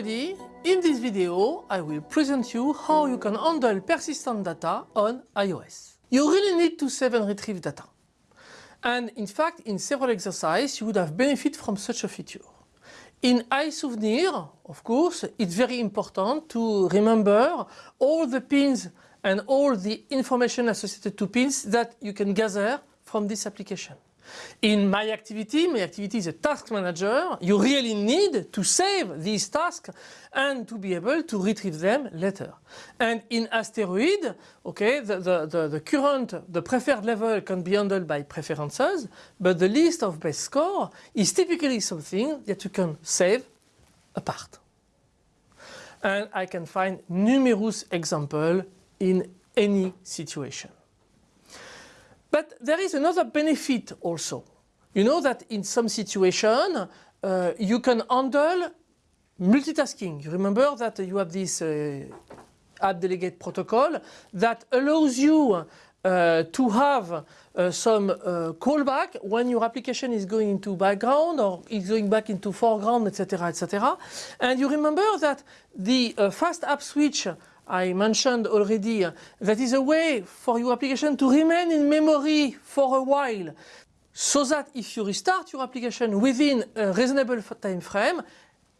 already, in this video I will present you how you can handle persistent data on iOS. You really need to save and retrieve data. And in fact, in several exercises, you would have benefit from such a feature. In iSouvenir, of course, it's very important to remember all the pins and all the information associated to pins that you can gather from this application. In My Activity, My Activity is a task manager. You really need to save these tasks and to be able to retrieve them later. And in Asteroid, okay, the, the, the, the current, the preferred level can be handled by preferences, but the list of best score is typically something that you can save apart. And I can find numerous examples in any situation. But there is another benefit also. You know that in some situation uh, you can handle multitasking. You remember that you have this uh, app delegate protocol that allows you uh, to have uh, some uh, callback when your application is going into background or is going back into foreground, etc., etc. And you remember that the uh, fast app switch I mentioned already that is a way for your application to remain in memory for a while so that if you restart your application within a reasonable time frame,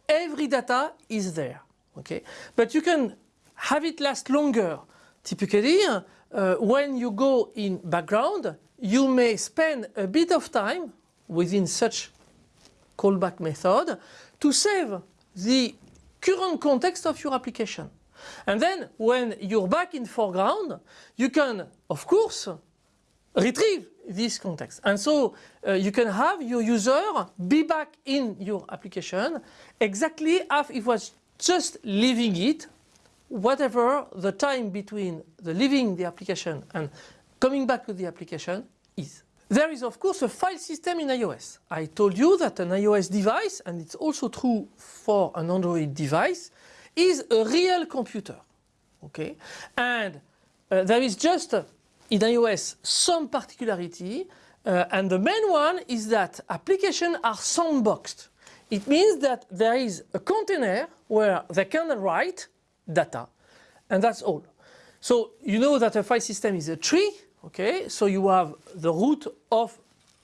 every data is there. Okay, But you can have it last longer. Typically, uh, when you go in background, you may spend a bit of time within such callback method to save the current context of your application. And then when you're back in foreground, you can, of course, retrieve this context. And so uh, you can have your user be back in your application exactly as if it was just leaving it, whatever the time between the leaving the application and coming back to the application is. There is of course a file system in iOS. I told you that an iOS device, and it's also true for an Android device, is a real computer. Okay, and uh, there is just uh, in iOS some particularity, uh, and the main one is that applications are sandboxed. It means that there is a container where they can write data, and that's all. So you know that a file system is a tree, okay? So you have the root of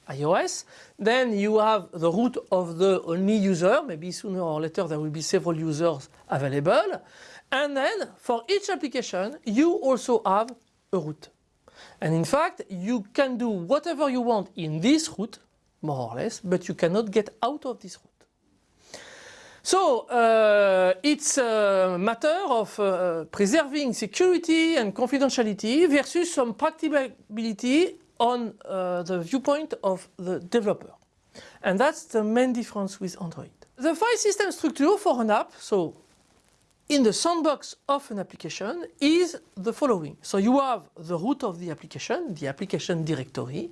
iOS. Then you have the root of the only user, maybe sooner or later there will be several users available. And then for each application you also have a root. And in fact you can do whatever you want in this root, more or less, but you cannot get out of this root. So uh, it's a matter of uh, preserving security and confidentiality versus some practicability on uh, the viewpoint of the developer. And that's the main difference with Android. The file system structure for an app, so in the sandbox of an application is the following. So you have the root of the application, the application directory,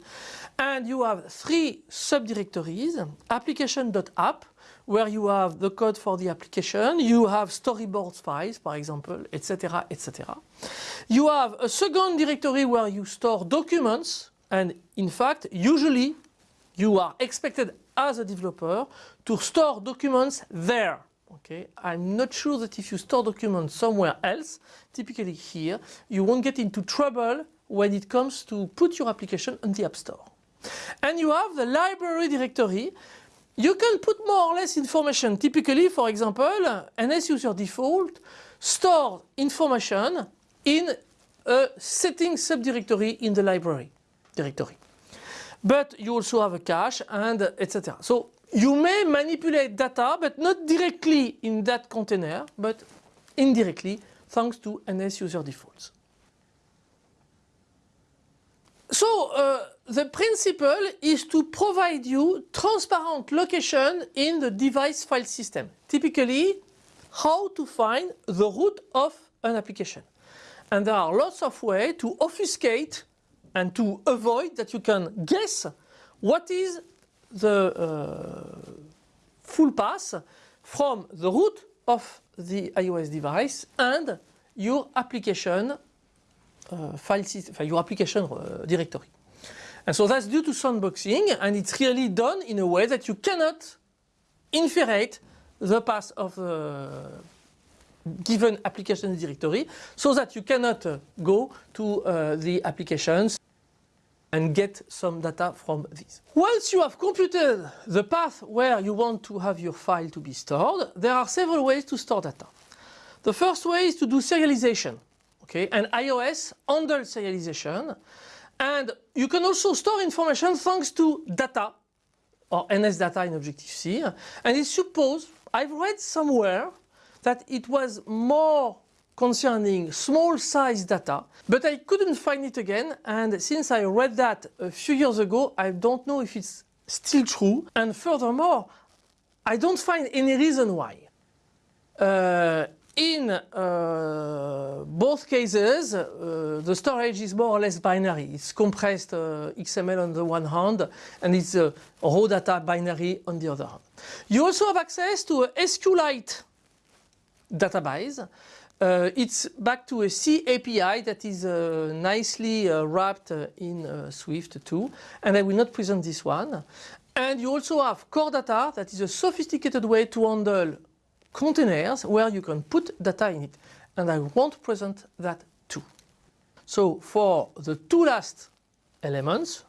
and you have three subdirectories, application.app, where you have the code for the application, you have storyboards files, for example, etc., etc. You have a second directory where you store documents, and in fact, usually you are expected as a developer to store documents there. Okay, I'm not sure that if you store documents somewhere else, typically here, you won't get into trouble when it comes to put your application on the App Store. And you have the library directory. You can put more or less information. Typically, for example, NS user default store information in a setting subdirectory in the library directory. But you also have a cache and etc. So you may manipulate data but not directly in that container but indirectly thanks to NS user defaults. So uh, the principle is to provide you transparent location in the device file system. Typically how to find the root of an application. And there are lots of ways to obfuscate and to avoid that you can guess what is the uh, full path from the root of the iOS device and your application uh, file system, your application uh, directory. And so that's due to sandboxing and it's really done in a way that you cannot inferate the path of the given application directory so that you cannot uh, go to uh, the applications and get some data from these. Once you have computed the path where you want to have your file to be stored, there are several ways to store data. The first way is to do serialization. Okay, and iOS handles serialization and you can also store information thanks to data or NS data in Objective-C and it's supposed, I've read somewhere that it was more concerning small size data, but I couldn't find it again and since I read that a few years ago, I don't know if it's still true and furthermore, I don't find any reason why. Uh, in uh, both cases, uh, the storage is more or less binary. It's compressed uh, XML on the one hand and it's raw data binary on the other hand. You also have access to a SQLite database. Uh, it's back to a C API that is uh, nicely uh, wrapped in Swift too and I will not present this one. And you also have core data that is a sophisticated way to handle containers where you can put data in it. And I won't present that too. So for the two last elements,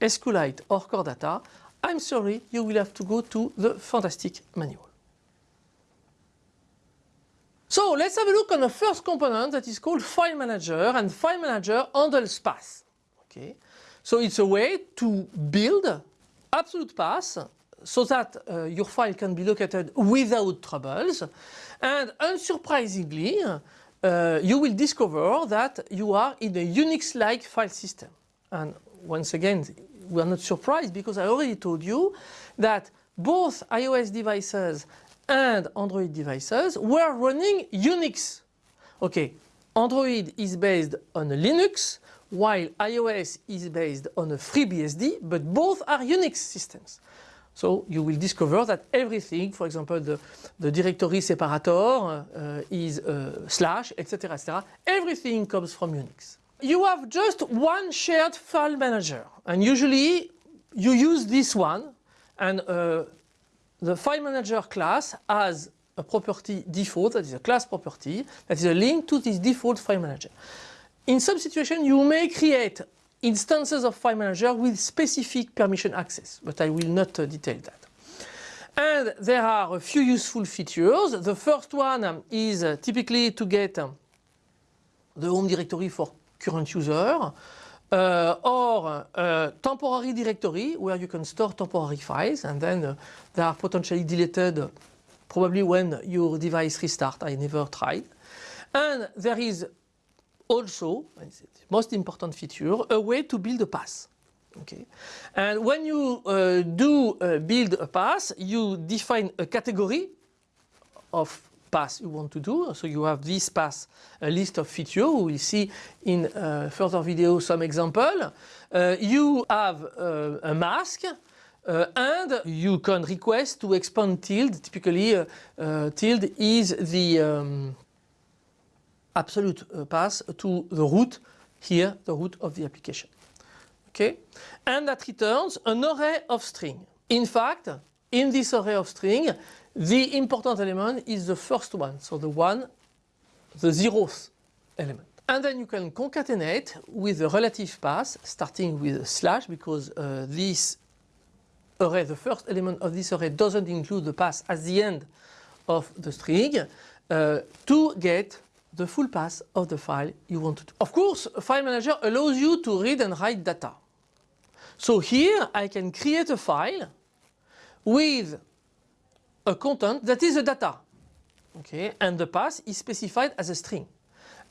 SQLite or core data, I'm sorry, you will have to go to the fantastic manual. So let's have a look on the first component that is called File Manager and File Manager handles paths. Okay. So it's a way to build absolute paths so that uh, your file can be located without troubles and unsurprisingly uh, you will discover that you are in a Unix-like file system and once again we are not surprised because I already told you that both iOS devices and Android devices were running Unix. Okay, Android is based on Linux while iOS is based on a FreeBSD but both are Unix systems. So you will discover that everything, for example, the, the directory separator uh, is uh, slash, etc., etc. Everything comes from Unix. You have just one shared file manager, and usually you use this one, and uh, the file manager class has a property default, that is a class property, that is a link to this default file manager. In some situations, you may create instances of file manager with specific permission access, but I will not uh, detail that. And there are a few useful features. The first one is uh, typically to get um, the home directory for current user uh, or a temporary directory where you can store temporary files and then uh, they are potentially deleted probably when your device restart. I never tried. And there is also, most important feature, a way to build a path. Okay. And when you uh, do uh, build a path, you define a category of path you want to do. So you have this path, a list of features. We will see in uh, further video some example. Uh, you have uh, a mask uh, and you can request to expand tilde. Typically, tilde is the um, absolute uh, path to the root here, the root of the application. Okay, and that returns an array of string. In fact, in this array of string, the important element is the first one, so the one, the zeroth element. And then you can concatenate with the relative path, starting with a slash, because uh, this array, the first element of this array doesn't include the path at the end of the string, uh, to get the full path of the file you want to. Of course, File Manager allows you to read and write data. So here I can create a file with a content that is a data. Okay, and the path is specified as a string.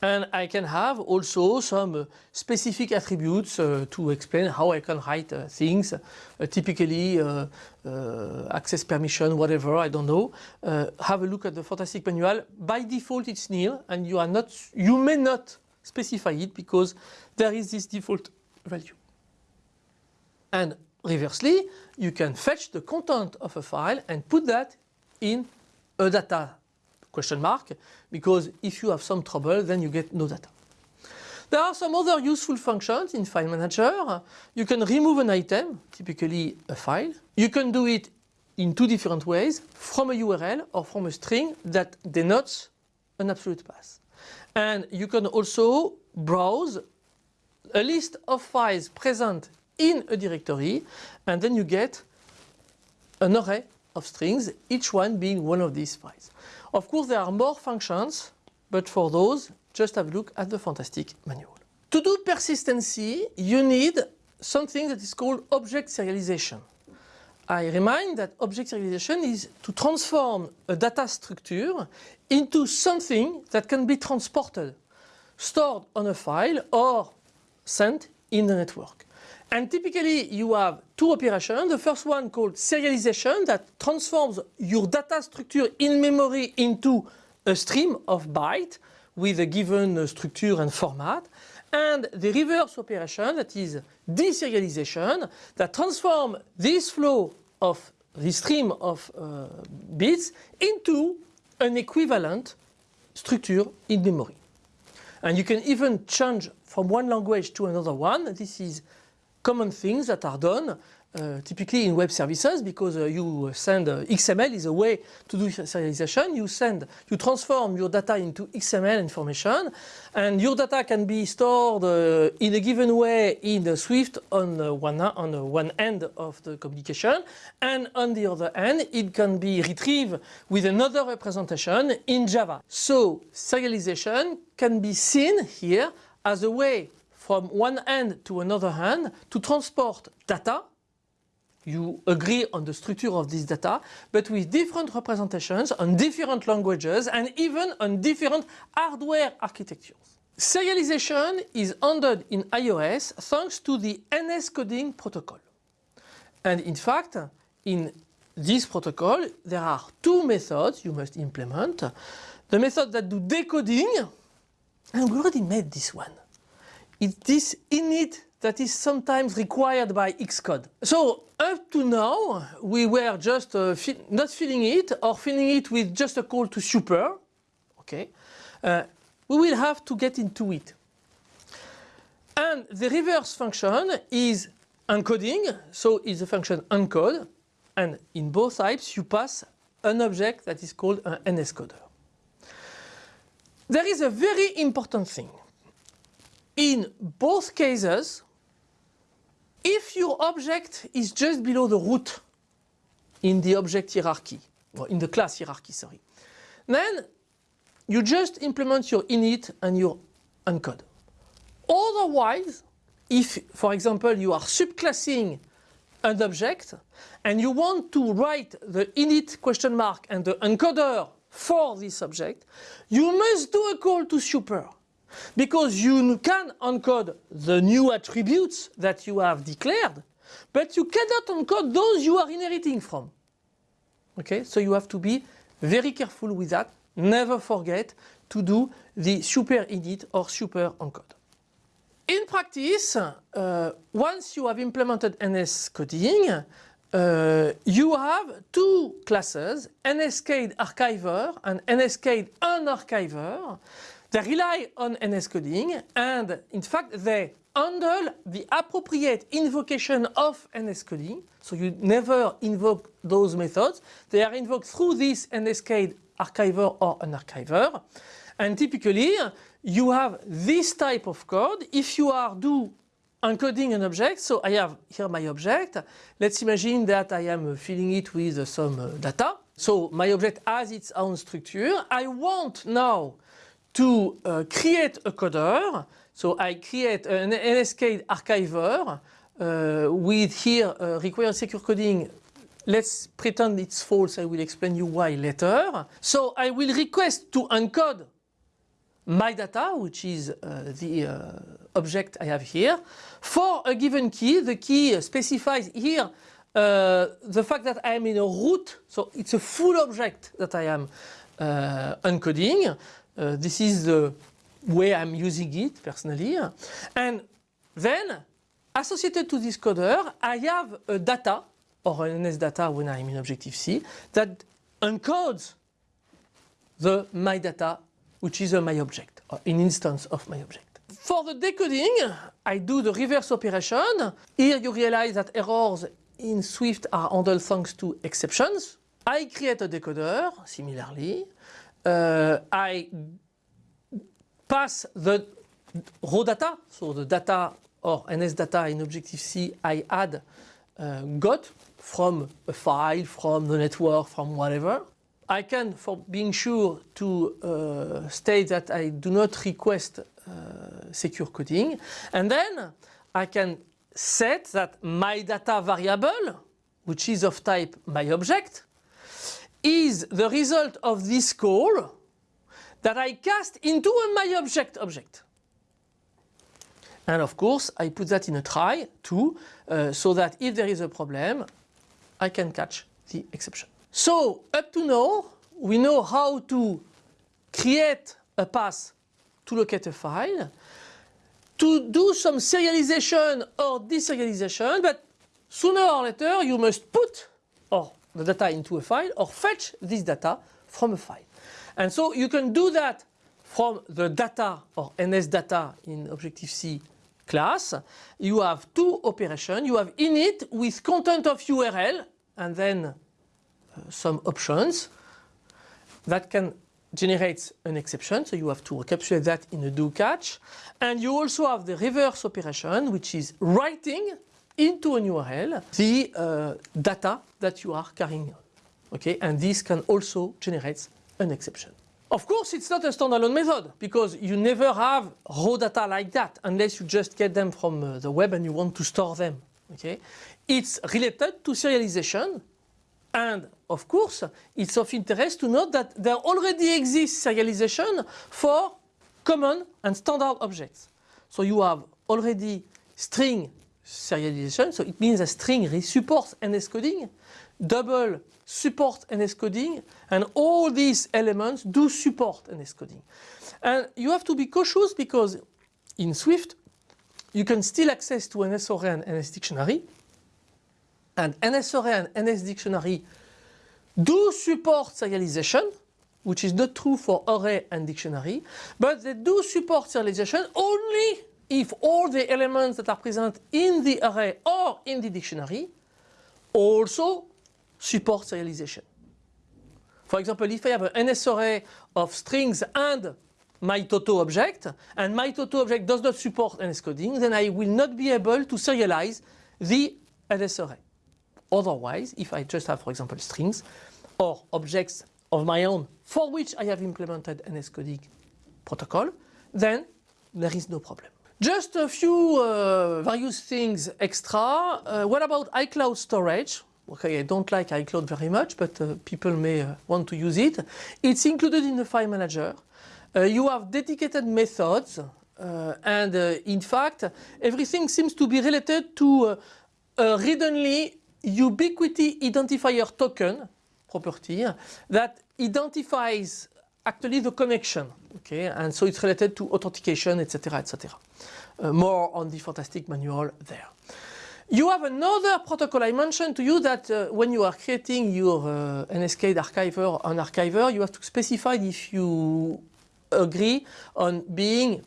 And I can have also some uh, specific attributes uh, to explain how I can write uh, things, uh, typically uh, uh, access permission, whatever, I don't know. have a look at the fantastic manual. By default it's nil and you are not, you may not specify it because there is this default value. And reversely, you can fetch the content of a file and put that in a data question mark because if you have some trouble then you get no data. There are some other useful functions in File Manager. You can remove an item, typically a file. You can do it in two different ways from a URL or from a string that denotes an absolute path. And you can also browse a list of files present in a directory and then you get an array of strings, each one being one of these files. Of course there are more functions, but for those just have a look at the fantastic manual. To do persistency you need something that is called object serialization. I remind that object serialization is to transform a data structure into something that can be transported, stored on a file or sent in the network. And typically you have two operations. The first one called serialization that transforms your data structure in memory into a stream of bytes with a given structure and format. And the reverse operation that is deserialization that transforms this flow of this stream of uh, bits into an equivalent structure in memory. And you can even change from one language to another one. This is common things that are done uh, typically in web services because uh, you send uh, XML is a way to do serialization. You send, you transform your data into XML information and your data can be stored uh, in a given way in Swift on uh, one, on one end of the communication and on the other end it can be retrieved with another representation in Java. So serialization can be seen here as a way from one end to another end to transport data you agree on the structure of this data, but with different representations on different languages and even on different hardware architectures. Serialization is handled in iOS thanks to the NS coding protocol. And in fact, in this protocol, there are two methods you must implement. The method that do decoding, and we already made this one. It is this init that is sometimes required by Xcode. So up to now we were just uh, fi not filling it or filling it with just a call to super. Okay, uh, we will have to get into it. And the reverse function is encoding, so it's a function encode and in both types you pass an object that is called an NSCoder. There is a very important thing. In both cases if your object is just below the root in the object hierarchy, or in the class hierarchy, sorry, then you just implement your init and your encode. Otherwise, if, for example, you are subclassing an object and you want to write the init question mark and the encoder for this object, you must do a call to super because you can encode the new attributes that you have declared, but you cannot encode those you are inheriting from. Okay, so you have to be very careful with that. Never forget to do the super init or super encode. In practice, uh, once you have implemented NS coding, uh, you have two classes, NSKeyedArchiver and NSCADE Unarchiver they rely on NS coding and in fact they handle the appropriate invocation of NS coding. So you never invoke those methods. They are invoked through this NSCADE archiver or an archiver. And typically you have this type of code. If you are do encoding an object, so I have here my object. Let's imagine that I am filling it with some uh, data. So my object has its own structure. I want now to uh, create a coder. So I create an NSKeyedArchiver uh, with here uh, required secure coding. Let's pretend it's false. I will explain you why later. So I will request to encode my data, which is uh, the uh, object I have here, for a given key. The key specifies here uh, the fact that I am in a root, so it's a full object that I am uh, encoding. Uh, this is the way I'm using it personally. And then associated to this coder, I have a data or an NS data when I'm in Objective-C that encodes the my data which is a my object or an instance of my object. For the decoding, I do the reverse operation. Here you realize that errors in Swift are handled thanks to exceptions. I create a decoder, similarly. Uh, I pass the raw data, so the data or NS data in Objective-C I add uh, got from a file, from the network, from whatever. I can, for being sure, to uh, state that I do not request uh, secure coding. And then I can set that my data variable, which is of type my object, is the result of this call that I cast into a my object object. And of course, I put that in a try too, uh, so that if there is a problem, I can catch the exception. So up to now, we know how to create a path to locate a file, to do some serialization or deserialization, but sooner or later you must put or the data into a file or fetch this data from a file. And so you can do that from the data or NS data in Objective-C class. You have two operations. You have init with content of URL and then uh, some options that can generate an exception. So you have to encapsulate that in a do catch. And you also have the reverse operation, which is writing into an URL the uh, data that you are carrying on. Okay, and this can also generate an exception. Of course, it's not a standalone method because you never have raw data like that unless you just get them from uh, the web and you want to store them. Okay, it's related to serialization and of course, it's of interest to note that there already exists serialization for common and standard objects. So you have already string serialization, so it means a string supports NS coding, double supports NS coding, and all these elements do support NS coding. And you have to be cautious because in Swift, you can still access to NS array and NS dictionary, and NS array and NS dictionary do support serialization, which is not true for array and dictionary, but they do support serialization only if all the elements that are present in the array or in the dictionary also support serialization. For example, if I have an NS array of strings and my Toto object, and my Toto object does not support NS coding, then I will not be able to serialize the NS array. Otherwise, if I just have, for example, strings or objects of my own for which I have implemented NS coding protocol, then there is no problem. Just a few uh, various things extra. Uh, what about iCloud storage? Okay, I don't like iCloud very much, but uh, people may uh, want to use it. It's included in the file manager. Uh, you have dedicated methods uh, and in fact everything seems to be related to a read-only ubiquity identifier token property that identifies actually the connection okay? And so it's related to authentication etc etc uh, more on the fantastic manual there. You have another protocol. I mentioned to you that uh, when you are creating your uh, NSKeyedArchiver or an archiver you have to specify if you agree on being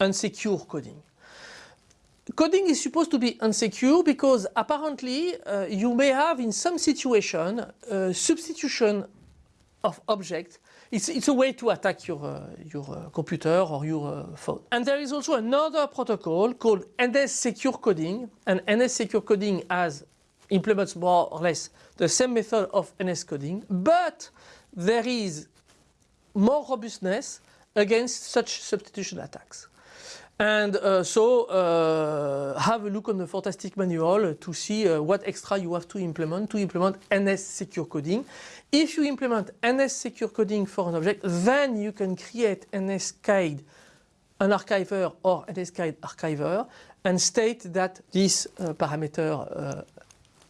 unsecure coding. Coding is supposed to be unsecure because apparently uh, you may have in some situation uh, substitution of objects. It's, it's, a way to attack your, uh, your uh, computer or your uh, phone. And there is also another protocol called NS Secure Coding. And NS Secure Coding has implements more or less the same method of NS coding, but there is more robustness against such substitution attacks. And uh, so uh, have a look on the Fantastic manual to see uh, what extra you have to implement to implement NS secure coding. If you implement NS secure coding for an object, then you can create NSCAID, an archiver or NSKeyedArchiver and state that this uh, parameter uh,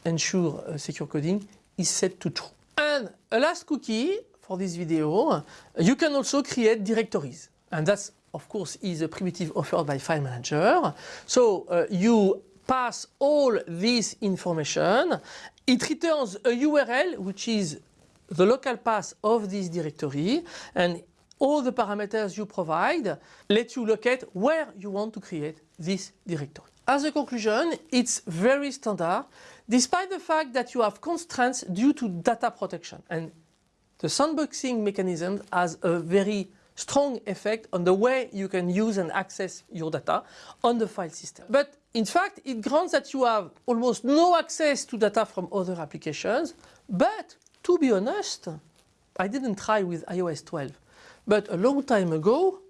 ensure uh, secure coding is set to true. And a last cookie for this video, you can also create directories. And that's of course, is a primitive offered by File Manager. So uh, you pass all this information. It returns a URL, which is the local path of this directory. And all the parameters you provide let you locate where you want to create this directory. as a conclusion, it's very standard, despite the fact that you have constraints due to data protection. And the sandboxing mechanism has a very strong effect on the way you can use and access your data on the file system. But in fact, it grants that you have almost no access to data from other applications. But to be honest, I didn't try with iOS 12. But a long time ago,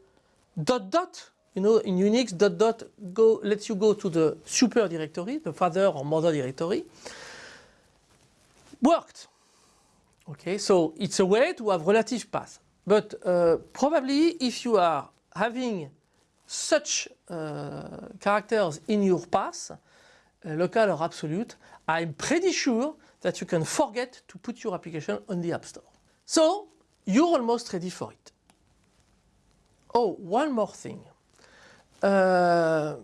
dot dot, you know, in Unix, dot dot go, lets you go to the super directory, the father or mother directory, worked. Okay, so it's a way to have relative path. But uh, probably if you are having such uh, characters in your path, uh, local or absolute, I'm pretty sure that you can forget to put your application on the App Store. So you're almost ready for it. Oh, one more thing. Uh,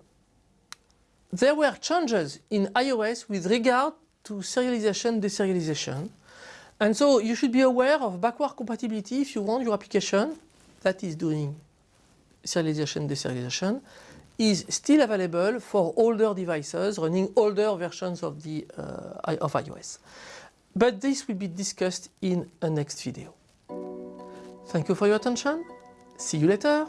there were changes in iOS with regard to serialization, deserialization. And so you should be aware of backward compatibility if you want your application that is doing serialization, deserialization is still available for older devices running older versions of, the, uh, of iOS. But this will be discussed in a next video. Thank you for your attention. See you later.